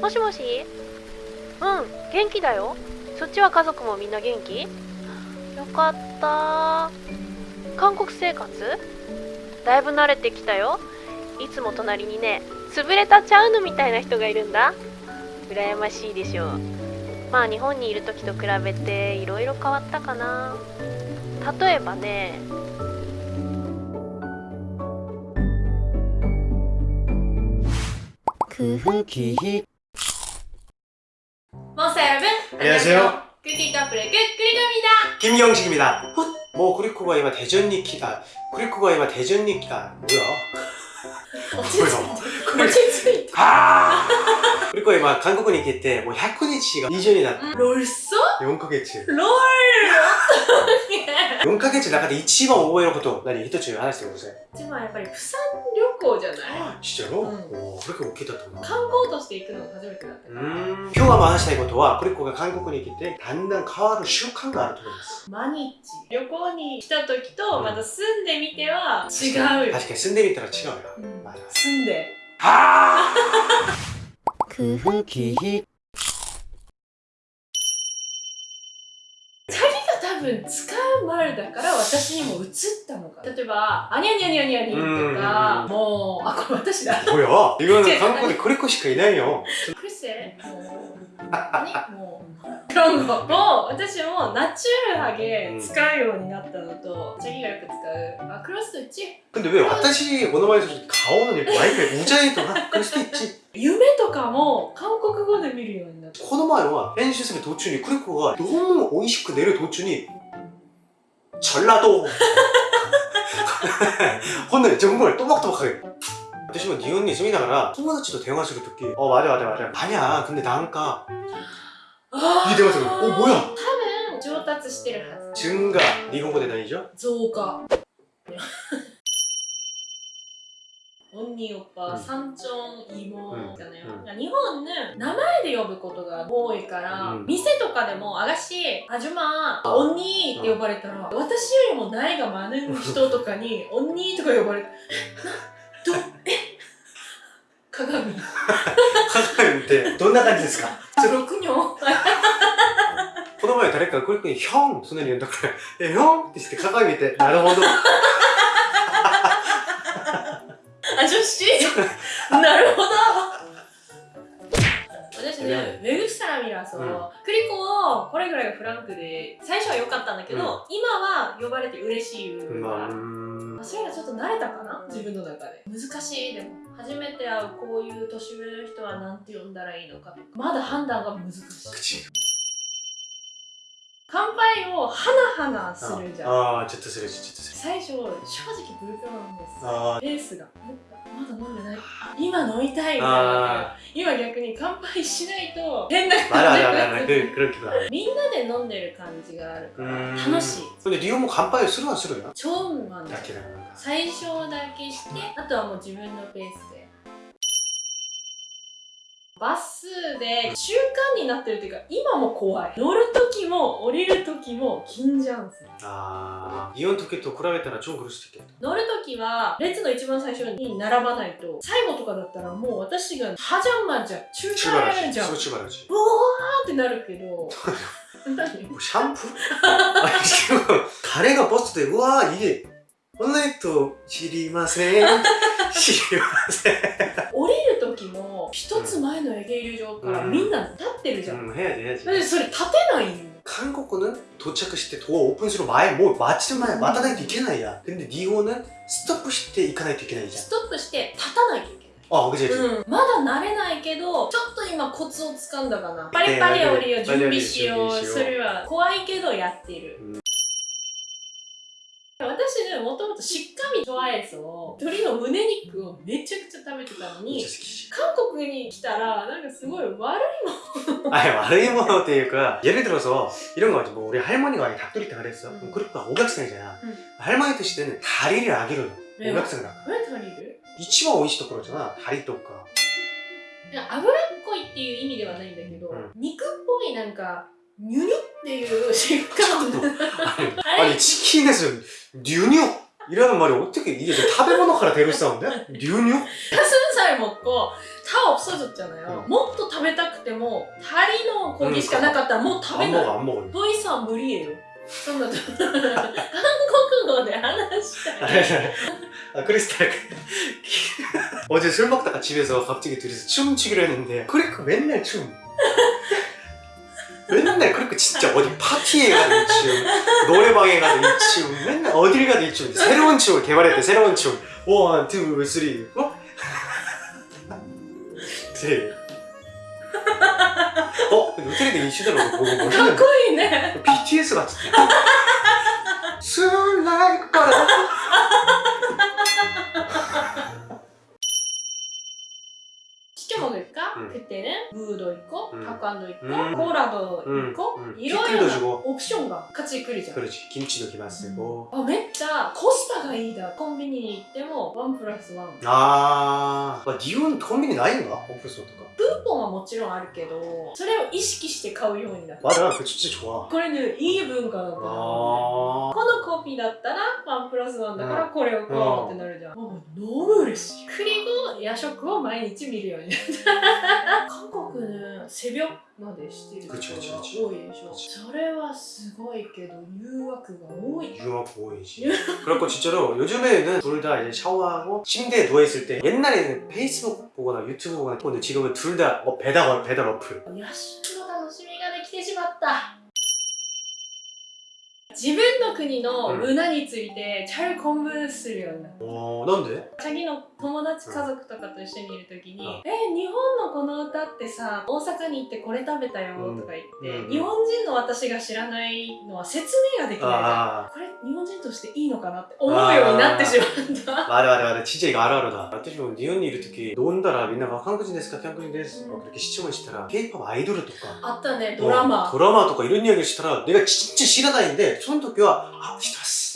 もしもし？うん元気だよ。そっちは家族もみんな元気？よかった。韓国生活？だいぶ慣れてきたよ。いつも隣にね潰れたチャウヌみたいな人がいるんだ。羨ましいでしょう。まあ日本にいる時と比べていろいろ変わったかな。例えばね。空気 스터 여러분 안녕하세요. 큐티 커플의 끝그리입니다 김경식입니다. 뭐 그리코가 이마 대전 니키다. 그리코가 이마 대전 니키다. 뭐야? 뭐야? 落ち着いた。그리고이막한국에있을때뭐100일씩이주일이났다롤써4ヶ月。롤4ヶ月の中で一番覚えること何一つ話してください。一番やっぱり釜山旅行じゃない？あ、진짜로うん、お그렇게웃기다던가観光として行くのが初めてだったから。今日は話したいことはクリコが韓国に来てだんだん変わる習慣があると思います。毎日。旅行に来た時とまた住んでみては違うよ、確かに住んでみたら違うよ、うん、住んで。はぁくふき。ひ多分使う前だから私にも映ったのか例えば「あにゃにゃにゃにゃに」とかもうあこれ私だおや。今の韓国でこれ子しかいないよ。クセもう 그런 거もう私もナチュラル하게使うようになったのとチャギがよく使うあクロスと1 근데 왜私この前顔の毎回우자이とか그럴 수도 있지 夢とかも韓国語で見るようになったこの前は編集する途中にクリコがどうも美味しく寝る途中に전라도ほんで정말 또박또박하게私も日本に住みながら友達と電話するとき어 맞아 맞아 맞아 아니야 근데 나니까 あ 이電話する어 뭐야 多分上達してるはず 증가 일본어で何じゃ増加언니 오빠、 うん 삼촌 이모 うん 있잖아요 うん日本은名前で呼ぶことが多いから、うん店とかでも「あがしあじゅま언니」って呼ばれたら、私よりも나이가 많은人とかに「언니」とか呼ばれて「どえ鏡鏡ってどんな感じですか 六女この前誰かがクリコに「ヒョン」そんなに言うんだから「えヒョン」ってして鏡見てなるほどあ女子なるほど私ねね、외국사람이라서、 うん 結構、これぐらいフランクで、最初は良かったんだけど、うん、今は呼ばれて嬉しい部か。まあ、それがちょっと慣れたかな？自分の中で。難しい、でも。初めて会うこういう年上の人は何て呼んだらいいのかとか、まだ判断が難しい。乾杯をハナハナするじゃん。ああちょっとするちょっとする。最初正直ブルなんですあペースが。まだ飲んでない。今飲みたいみたいな。今逆に乾杯しないと変な感じになっみんなで飲んでる感じがあるから楽しい。それで理由も乾杯するはするよ。超無理ないだ最初だけしてあとはもう自分のペースで。バスで習慣になってるというか今も怖い乗る時も降りる時も緊張するああイオン時と比べたら超苦しいけど乗る時は列の一番最初に並ばないと最後とかだったらもう私がはじゃんまんじゃん中華やるじゃん 출발하지 소 출발하지 うわーってなるけど何 뭐 샴푸? 아니 지금 가래가 버스에 우와 이게 오늘도 지리마세 지리마세 降りる時も一つ前の停留場からみんな立ってるじゃん、 음 해야지 해야지 だってそれ立てないよ 한국어는 도착했을 때 도어 오픈스로 마에 뭐 마치는 마에 마다다이도 있겠나이야 근데 니오는 스톱 시때 이카나이도 있겠나이야 ストップして立たないといけない 어 그지 그지 うん、まだ慣れないけどちょっと今コツをつかんだかなパリパリ降りを準備しようそれは怖いけどやっている、うん 私ねもともとしっかりトワエスを鶏の胸肉をめちゃくちゃ食べてたのに 진짜 스키지 韓国に来たらなんかすごい悪い 아니悪いものっていうか 예를 들어서 이런 거 같지 뭐 우리 할머니가 아니 닭도리 때 그랬어 음. 그러니까 오각생이잖아 음. 할머니 드시는 다리를 아기로 왜요? 오각생이라 何足りる 이치마 오이시ところじゃな다리 とかいや脂っこいっていう意味ではないんだけど、うん肉っぽいなんかニュニュっ ていう食感 아니, 아니 치킨에서 뉴뉴 이라는 말이 어떻게 이게 내 타베모노から 대로 싸운데? 뉴뉴? 가슴살 먹고 다 없어졌잖아요. 응. もっと食 食べたくてもタリのコーヒーしかなかったらもう食べ 안 ない、 먹어 안 먹어 ボイさん無理예요そんな韓国語で話したい 아 크리스탈 어제 술 먹다가 집에서 갑자기 둘이서 춤추기로 했는데 크리크 맨날 춤 맨날 그렇게 진짜 어디 파티에 가도 이 춤, 노래방에 가도 이 춤, 맨날 어딜 가든 이 춤, 새로운 춤을 개발했대, 새로운 춤. 원, 투, 쓰리, 포. 드레이. 어? 노트리드 이슈더라고 보고 멋있는 코이네 BTS 같은데? Soon like butter 시켜 먹을까? 음. 그때는 무도 있고 음. 타코안도 있고 음. 코라도 음. 있고 음. 이런 피클도 주고 옵션가 같이来るじゃん 그렇지 김치도 기만 쓰고 あめっちゃコスパがいいだコンビニに行ってもワンプラスワン 아, 아 니온 콤비니 나인가? 오프소とかクーポンはもちろんあるけどそれを意識して買うようになった 맞아 그거 진짜 좋아 これねいい文化だったこ 아 のコピーだったらワンプラスワンだからこれを買おうってなるじゃん、もう너무嬉しい그리고夜食を毎日見るようになった 韓国ね새벽までしてる人が 그치, 그치, 多 그치. いでしょ 그치. それはすごいけど誘惑が多い 유학 보이지 그렇고 진짜로 요즘에는 둘 다 이제 샤워하고 침대에 누워있을 때 옛날에는 페이스북 보거나 유튜브 보거나 근데 지금은 둘 다 어, 배달, 배달 어플 夜食の楽しみができてしまった自分の国の문화について잘 공부するようになった 어, 넌데? 次の 友達家族とかと一緒にいる時にうん「え日本のこの歌ってさ大阪に行ってこれ食べたよ」とか言って、うん日本人の私が知らないのは説明ができないじゃん 아 これ日本人としていいのかなって思うようになってしまった。 맞아 맞아 맞아 진짜 이거 알아라다私も 니온이 이럴時 논다라 민나가 한국인 데스까 한국인 데스 음. 막 그렇게 시청을 시타라 K-pop 아이돌 とかあったねドラマ、 어, 드라마 とか 이런 이야기를 시타라 내가 진짜 싫어다니는데その時はあ知って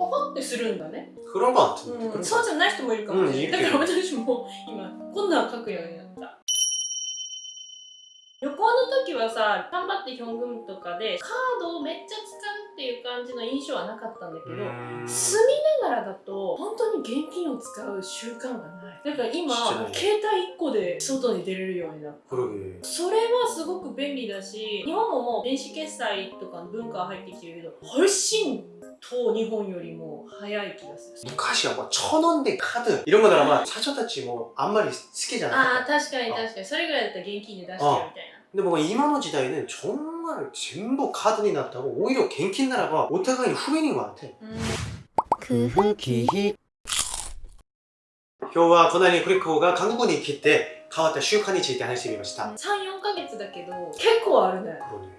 ポホってするんだね。フラガンってってくる、そうじゃない人もいるかもしれない、だから私も今今度は書くようになった。旅行の時はさ、頑張ってヒョングムとかでカードをめっちゃ使うっていう感じの印象はなかったんだけど、 음... 住みながらだと本当に現金を使う習慣がないだから今してない携帯1個で外に出れるようになった 그러게 それはすごく便利だし日本ももう電子決済とかの文化は入ってきてるけど훨씬と日本よりも早い気がする 昔は뭐 천원대 카드 이런 거나 아마 사초다치 뭐 안말이 스케잖아 ああ確かに確かにそれぐらいだったら現金で出してよみたいな 근데 뭔가 이만원 지다에는 정말 전부 카드니 났다고 오히려 갱킨 나라가 오타가이 후배인 것 같아 うん工夫기희今日はこんなにクリコが韓国に来て変わった習慣について話してみました。 34ヶ月だけど結構あるね 그러네.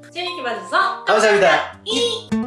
재밌게 봐주셔서 감사합니다. 감사합니다.